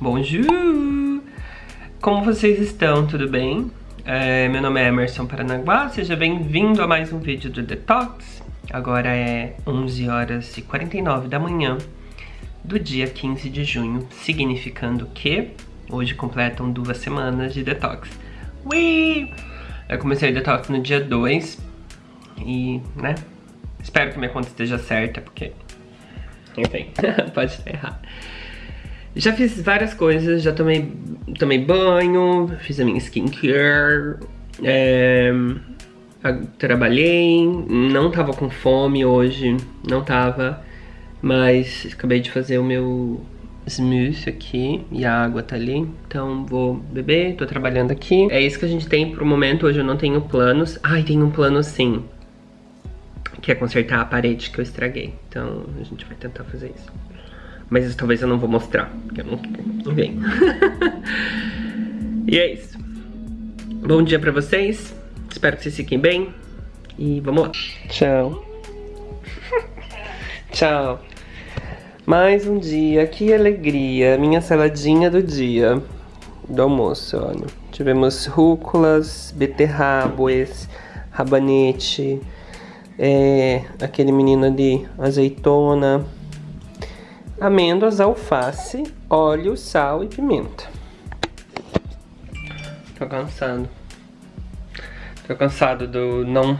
Bonjour! Como vocês estão? Tudo bem? É, meu nome é Emerson Paranaguá, seja bem-vindo a mais um vídeo do Detox. Agora é 11 horas e 49 da manhã do dia 15 de junho, significando que hoje completam duas semanas de Detox. Ui! Eu comecei o Detox no dia 2 e, né, espero que minha conta esteja certa, porque, enfim, pode errado. Já fiz várias coisas, já tomei, tomei banho, fiz a minha skincare, é, trabalhei, não tava com fome hoje, não tava, mas acabei de fazer o meu smoothie aqui e a água tá ali, então vou beber, tô trabalhando aqui. É isso que a gente tem pro momento, hoje eu não tenho planos. Ai, tem um plano sim, que é consertar a parede que eu estraguei, então a gente vai tentar fazer isso. Mas talvez eu não vou mostrar, porque eu não, não venho. e é isso. Bom dia pra vocês. Espero que vocês fiquem bem. E vamos lá. Tchau. Tchau. Mais um dia, que alegria. Minha saladinha do dia. Do almoço, olha. Tivemos rúculas, beterrabas, rabanete, é, aquele menino ali, azeitona, amêndoas, alface, óleo, sal e pimenta. Tô cansado. Tô cansado do não,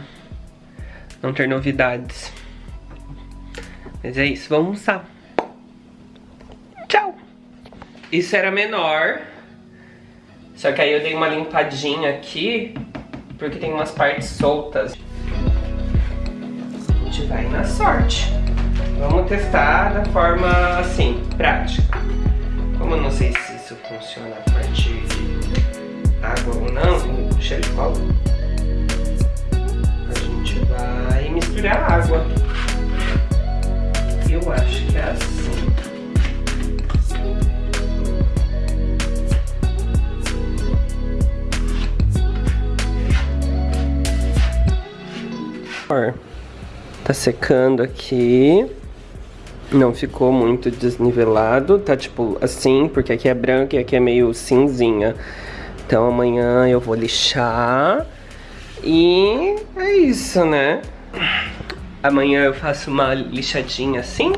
não ter novidades. Mas é isso, vamos almoçar. Tchau! Isso era menor. Só que aí eu dei uma limpadinha aqui, porque tem umas partes soltas. A gente vai na sorte. Vamos testar da forma assim, prática. Como eu não sei se isso funciona a partir de água ou não, cheiro de cola, a gente vai misturar água. Eu acho que é assim. Tá secando aqui. Não ficou muito desnivelado, tá tipo assim, porque aqui é branco e aqui é meio cinzinha. Então amanhã eu vou lixar e é isso, né? Amanhã eu faço uma lixadinha assim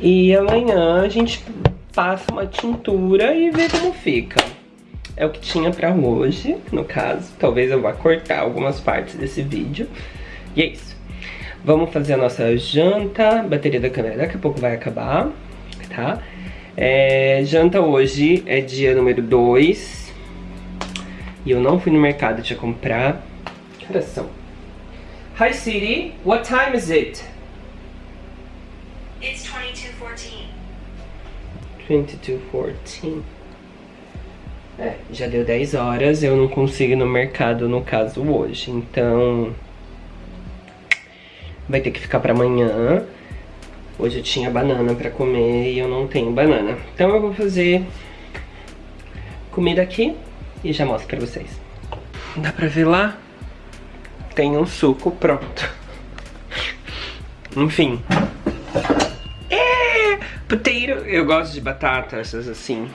e amanhã a gente passa uma tintura e vê como fica. É o que tinha pra hoje, no caso. Talvez eu vá cortar algumas partes desse vídeo. E é isso. Vamos fazer a nossa janta. Bateria da câmera daqui a pouco vai acabar, tá? É, janta hoje é dia número 2. E eu não fui no mercado te comprar. Que horas são? Hi Siri, what time is it? It's 2214. 2214. É, já deu 10 horas, eu não consigo ir no mercado no caso hoje, então vai ter que ficar pra amanhã. Hoje eu tinha banana pra comer e eu não tenho banana. Então eu vou fazer comida aqui e já mostro pra vocês. Dá pra ver lá? Tem um suco pronto. Enfim. É, potato. Eu gosto de batata, essas assim.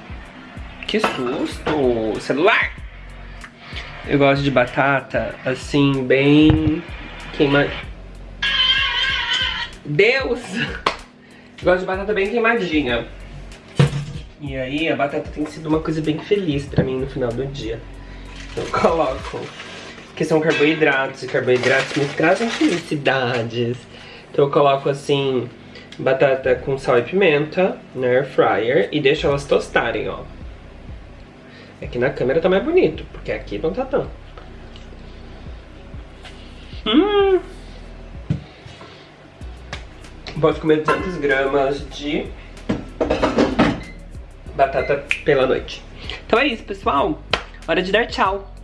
Que susto! Celular! Eu gosto de batata, assim, bem queimada. Deus! Gosto de batata bem queimadinha. E aí a batata tem sido uma coisa bem feliz pra mim no final do dia. Eu coloco, que são carboidratos, e carboidratos me trazem felicidades. Então eu coloco assim, batata com sal e pimenta na air fryer e deixo elas tostarem, ó. Aqui na câmera tá mais bonito, porque aqui não tá tão. Hum! Posso comer 200 gramas de batata pela noite. Então é isso, pessoal. Hora de dar tchau.